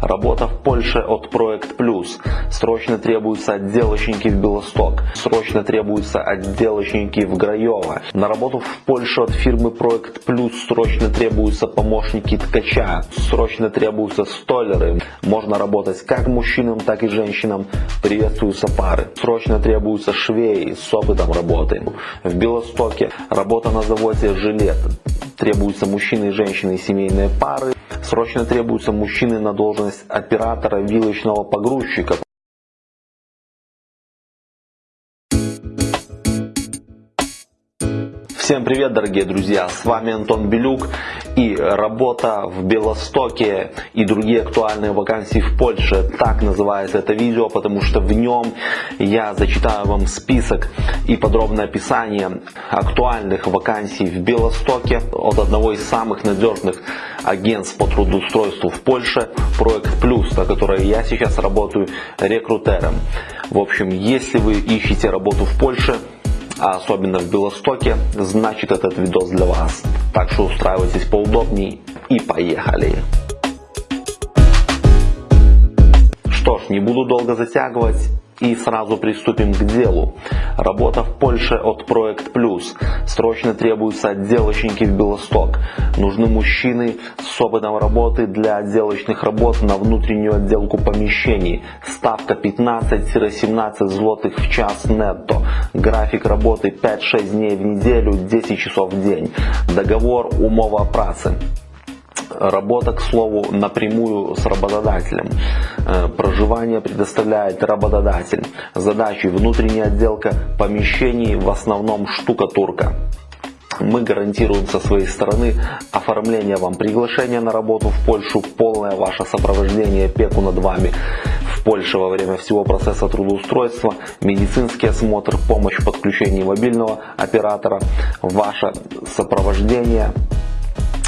Работа в Польше от Проект Плюс. Срочно требуются отделочники в Белосток. Срочно требуются отделочники в Граево. На работу в Польшу от фирмы Проект Плюс срочно требуются помощники ткача. Срочно требуются столеры. Можно работать как мужчинам, так и женщинам. Приветствуются пары. Срочно требуются швеи с опытом работы. В Белостоке работа на заводе «Жилет». Требуются мужчины и женщины и семейные пары. Срочно требуются мужчины на должность оператора вилочного погрузчика. Всем привет, дорогие друзья! С вами Антон Белюк и работа в Белостоке и другие актуальные вакансии в Польше. Так называется это видео, потому что в нем я зачитаю вам список и подробное описание актуальных вакансий в Белостоке от одного из самых надежных агентств по трудоустройству в Польше, Проект Плюс, на которой я сейчас работаю рекрутером. В общем, если вы ищете работу в Польше, а особенно в Белостоке, значит этот видос для вас. Так что устраивайтесь поудобней и поехали. Что ж, не буду долго затягивать и сразу приступим к делу. Работа в Польше от Проект Плюс. Срочно требуются отделочники в Белосток. Нужны мужчины с опытом работы для отделочных работ на внутреннюю отделку помещений. Ставка 15-17 злотых в час нетто. График работы 5-6 дней в неделю, 10 часов в день. Договор умова працы. Работа, к слову, напрямую с работодателем. Э, проживание предоставляет работодатель. Задачи внутренняя отделка помещений, в основном штукатурка. Мы гарантируем со своей стороны оформление вам приглашения на работу в Польшу, полное ваше сопровождение, опеку над вами в Польше во время всего процесса трудоустройства, медицинский осмотр, помощь в подключении мобильного оператора, ваше сопровождение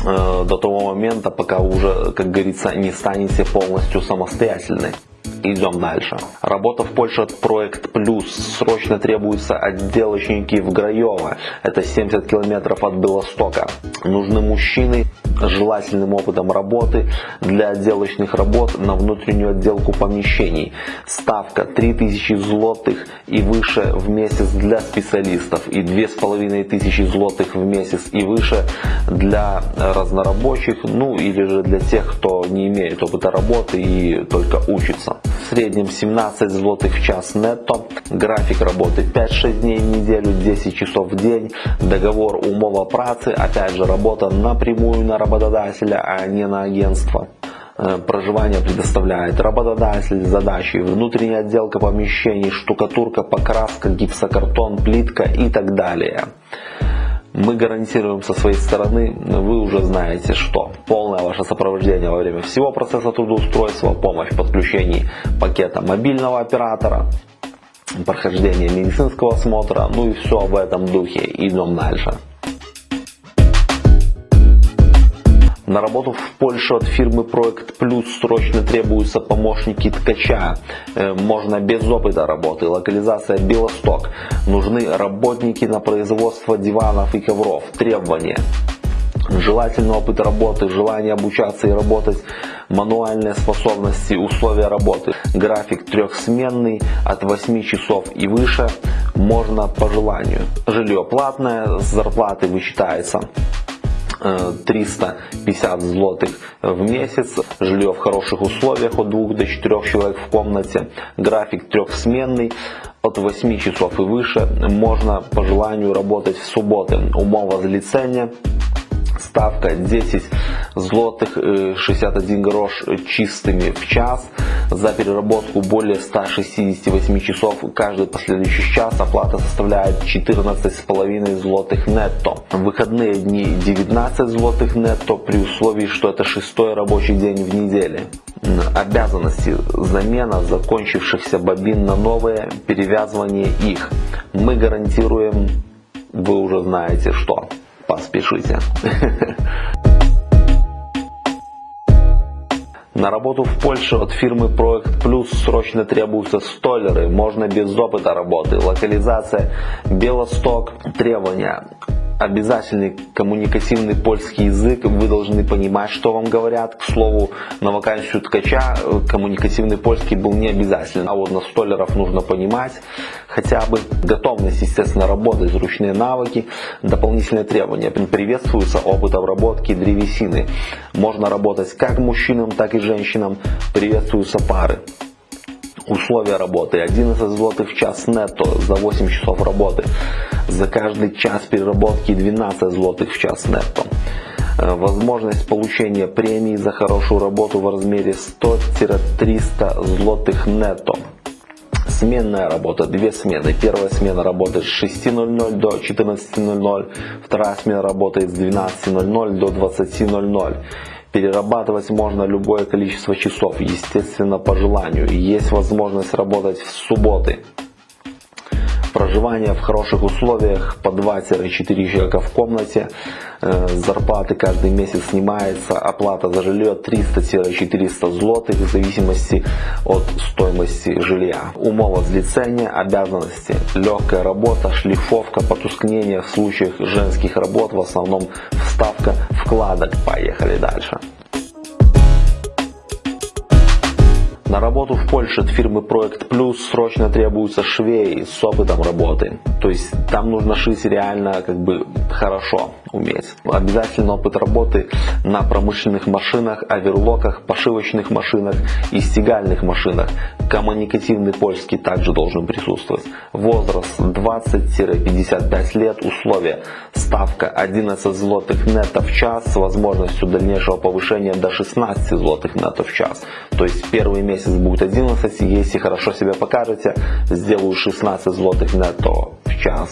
Э, до того момента, пока уже, как говорится, не станете полностью самостоятельной. Идем дальше. Работа в Польше от Проект Плюс. Срочно требуются отделочники в Граево. Это 70 километров от Белостока. Нужны мужчины с желательным опытом работы для отделочных работ на внутреннюю отделку помещений. Ставка 3000 злотых и выше в месяц для специалистов и 2500 злотых в месяц и выше для разнорабочих, ну или же для тех, кто не имеет опыта работы и только учится. Среднем 17 злотых в час нетто, график работы 5-6 дней в неделю, 10 часов в день, договор умова працы, опять же работа напрямую на работодателя, а не на агентство. Э, проживание предоставляет работодатель, задачи, внутренняя отделка помещений, штукатурка, покраска, гипсокартон, плитка и так далее. Мы гарантируем со своей стороны, вы уже знаете что. Полное ваше сопровождение во время всего процесса трудоустройства, помощь в подключении пакета мобильного оператора, прохождение медицинского осмотра, ну и все в этом духе. Идем дальше. На работу в Польшу от фирмы Проект Плюс срочно требуются помощники ткача. Э, можно без опыта работы. Локализация Белосток. Нужны работники на производство диванов и ковров. Требования желательный опыт работы, желание обучаться и работать, мануальные способности, условия работы, график трехсменный от 8 часов и выше, можно по желанию. Жилье платное, с зарплаты вычитается 350 злотых в месяц, жилье в хороших условиях от 2 до 4 человек в комнате, график трехсменный, от 8 часов и выше, можно по желанию работать в субботы, умова злицения, ставка 10 злотых 61 э, грош чистыми в час. За переработку более 168 часов каждый последующий час оплата составляет 14,5 злотых нетто. Выходные дни 19 злотых нетто при условии, что это шестой рабочий день в неделе. Обязанности замена закончившихся бобин на новые, перевязывание их. Мы гарантируем, вы уже знаете что поспешите. На работу в Польше от фирмы Проект Плюс срочно требуются столеры, можно без опыта работы, локализация. Белосток, требования обязательный коммуникативный польский язык, вы должны понимать, что вам говорят. К слову, на вакансию ткача э, коммуникативный польский был не обязателен, а вот на столеров нужно понимать хотя бы готовность, естественно, работать, ручные навыки, дополнительные требования. Приветствуется опыт обработки древесины. Можно работать как мужчинам, так и женщинам. Приветствуются пары. Условия работы 11 злотых в час нетто за 8 часов работы. За каждый час переработки 12 злотых в час нетто. Э, возможность получения премии за хорошую работу в размере 100-300 злотых нетто. Сменная работа, две смены. Первая смена работает с 6.00 до 14.00, вторая смена работает с 12.00 до 20.00. Перерабатывать можно любое количество часов, естественно по желанию. Есть возможность работать в субботы. Проживание в хороших условиях по 2-4 человека в комнате. Э, зарплаты каждый месяц снимается. Оплата за жилье 300-400 злотых в зависимости от стоимости жилья. Умова злицения, обязанности. Легкая работа, шлифовка, потускнение в случаях женских работ. В основном вставка вкладок. Поехали дальше. На работу в Польше от фирмы Проект Плюс срочно требуются швеи с опытом работы. То есть там нужно шить реально как бы хорошо уметь. Обязательно опыт работы на промышленных машинах, оверлоках, пошивочных машинах и стегальных машинах. Коммуникативный польский также должен присутствовать. Возраст 20-55 лет. Условия. Ставка 11 злотых нетто в час с возможностью дальнейшего повышения до 16 злотых нетто в час. То есть первый месяц будет 11, если хорошо себя покажете, сделаю 16 злотых нетто в час.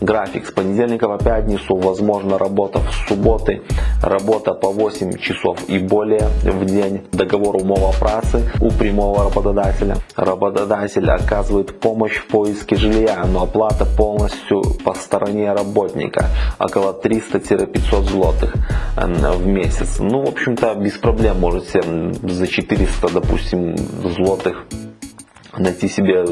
График с понедельника по пятницу, возможно работа в субботы, работа по 8 часов и более в день, договор умова працы у прямого работодателя. Работодатель оказывает помощь в поиске жилья, но оплата полностью по стороне работника, около 300-500 злотых в месяц. Ну, в общем-то, без проблем можете за 400, допустим, злотых найти себе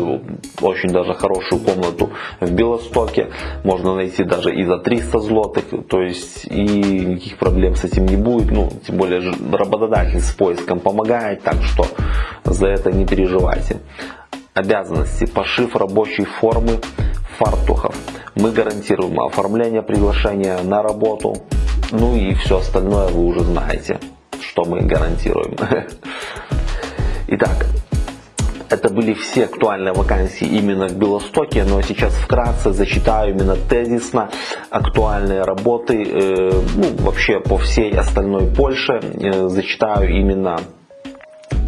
очень даже хорошую комнату в Белостоке, можно найти даже и за 300 злотых, то есть и никаких проблем с этим не будет, ну, тем более работодатель с поиском помогает, так что за это не переживайте. Обязанности. Пошив рабочей формы фартухов. Мы гарантируем оформление приглашения на работу, ну и все остальное вы уже знаете, что мы гарантируем. Итак, это были все актуальные вакансии именно в Белостоке, но сейчас вкратце зачитаю именно тезисно актуальные работы, э, ну, вообще по всей остальной Польше, э, зачитаю именно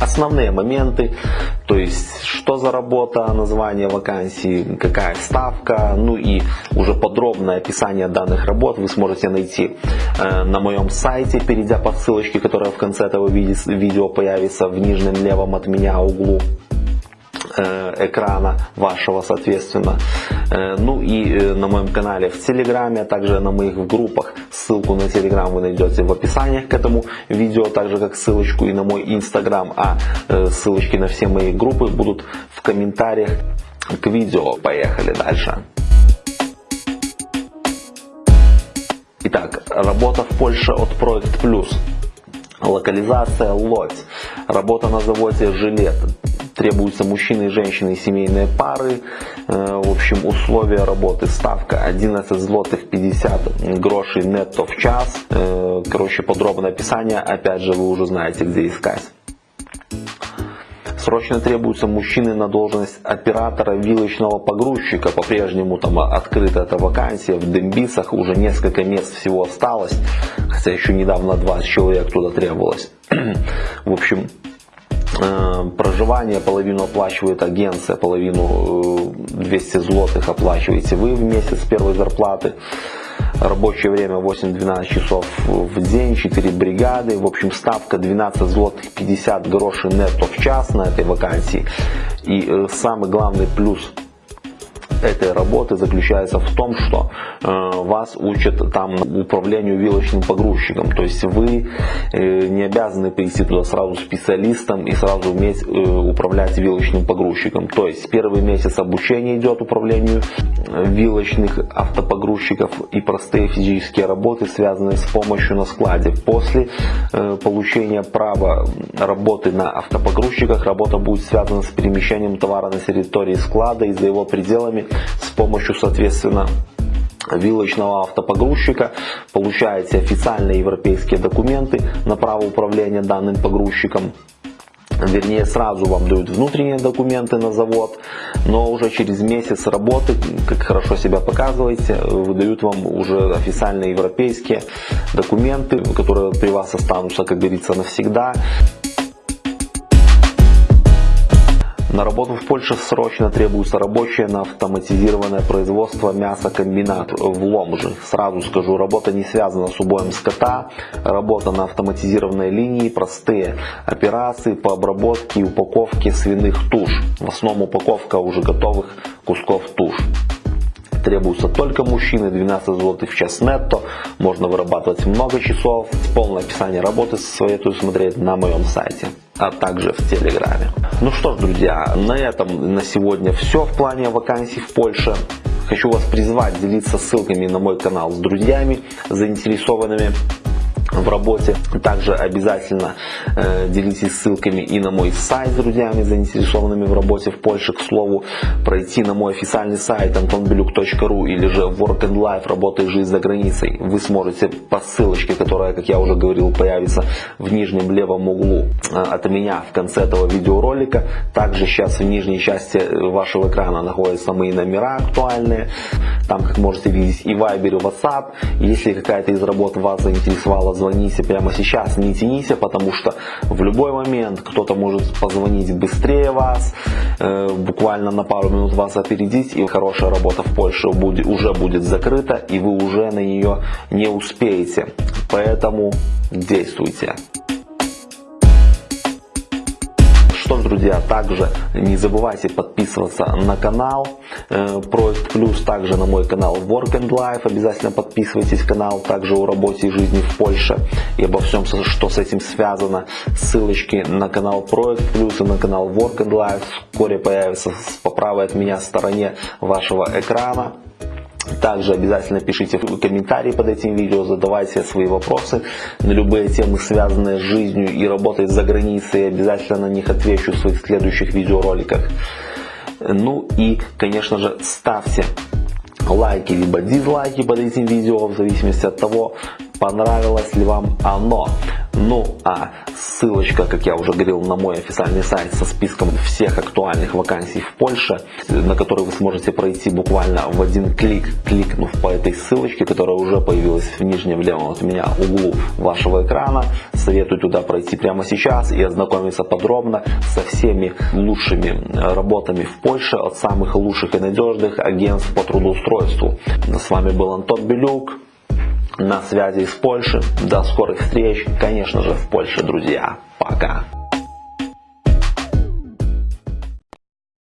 основные моменты, то есть что за работа, название вакансии, какая ставка, ну и уже подробное описание данных работ вы сможете найти э, на моем сайте, перейдя по ссылочке, которая в конце этого видео появится в нижнем левом от меня углу. Э, экрана вашего, соответственно. Э, ну и э, на моем канале в Телеграме, а также на моих группах. Ссылку на Телеграм вы найдете в описании к этому видео, так же как ссылочку и на мой Инстаграм, а ссылочки на все мои группы будут в комментариях к видео. Поехали дальше. Итак, работа в Польше от Проект Плюс. Локализация Лодь. Работа на заводе Жилет требуются мужчины и женщины и семейные пары. Э, в общем, условия работы. Ставка 11 злотых 50 грошей нетто в час. Э, короче, подробное описание. Опять же, вы уже знаете, где искать. Срочно требуются мужчины на должность оператора вилочного погрузчика. По-прежнему там открыта эта вакансия. В Дембисах уже несколько мест всего осталось. Хотя еще недавно 20 человек туда требовалось. В общем, проживание половину оплачивает агенция, половину 200 э, злотых оплачиваете вы в месяц первой зарплаты. Рабочее время 8-12 часов в день, 4 бригады. В общем, ставка 12 злотых 50 грошей нетто в час на этой вакансии. И э, самый главный плюс этой работы заключается в том, что э, вас учат там управлению вилочным погрузчиком. То есть вы э, не обязаны прийти туда сразу специалистом и сразу уметь э, управлять вилочным погрузчиком. То есть первый месяц обучения идет управлению вилочных автопогрузчиков и простые физические работы, связанные с помощью на складе. После получения права работы на автопогрузчиках работа будет связана с перемещением товара на территории склада и за его пределами с помощью, соответственно, вилочного автопогрузчика, получаете официальные европейские документы на право управления данным погрузчиком. Вернее, сразу вам дают внутренние документы на завод, но уже через месяц работы, как хорошо себя показываете, выдают вам уже официальные европейские документы, которые при вас останутся, как говорится, навсегда. На работу в Польше срочно требуются рабочие на автоматизированное производство мясокомбинат в Ломжи. Сразу скажу, работа не связана с убоем скота, работа на автоматизированной линии, простые операции по обработке и упаковке свиных туш. В основном упаковка уже готовых кусков туш требуются только мужчины, 12 злотых в час нетто, можно вырабатывать много часов. Полное описание работы советую смотреть на моем сайте а также в Телеграме. Ну что ж, друзья, на этом на сегодня все в плане вакансий в Польше. Хочу вас призвать делиться ссылками на мой канал с друзьями, заинтересованными в работе. Также обязательно э, делитесь ссылками и на мой сайт с друзьями, заинтересованными в работе в Польше. К слову, пройти на мой официальный сайт antonbeluk.ru или же Work and Life, работа и жизнь за границей. Вы сможете по ссылочке, которая, как я уже говорил, появится в нижнем левом углу э, от меня в конце этого видеоролика. Также сейчас в нижней части вашего экрана находятся мои номера актуальные. Там, как можете видеть, и Viber, и WhatsApp. Если какая-то из работ вас заинтересовала, звоните прямо сейчас, не тяните, потому что в любой момент кто-то может позвонить быстрее вас, э, буквально на пару минут вас опередить, и хорошая работа в Польше уже будет закрыта, и вы уже на нее не успеете. Поэтому действуйте. Друзья, также не забывайте подписываться на канал э, Проект Плюс, также на мой канал Work and Life. Обязательно подписывайтесь канал, также о работе и жизни в Польше и обо всем, что с этим связано. Ссылочки на канал Проект Плюс и на канал Work and Life вскоре появятся по правой от меня стороне вашего экрана. Также обязательно пишите комментарии под этим видео, задавайте свои вопросы на любые темы, связанные с жизнью и работой за границей. Обязательно на них отвечу в своих следующих видеороликах. Ну и, конечно же, ставьте лайки либо дизлайки под этим видео, в зависимости от того, понравилось ли вам оно. Ну а ссылочка, как я уже говорил, на мой официальный сайт со списком всех актуальных вакансий в Польше, на который вы сможете пройти буквально в один клик, кликнув по этой ссылочке, которая уже появилась в нижнем левом от меня углу вашего экрана. Советую туда пройти прямо сейчас и ознакомиться подробно со всеми лучшими работами в Польше от самых лучших и надежных агентств по трудоустройству. С вами был Антон Белюк на связи из Польши. До скорых встреч, конечно же, в Польше, друзья. Пока.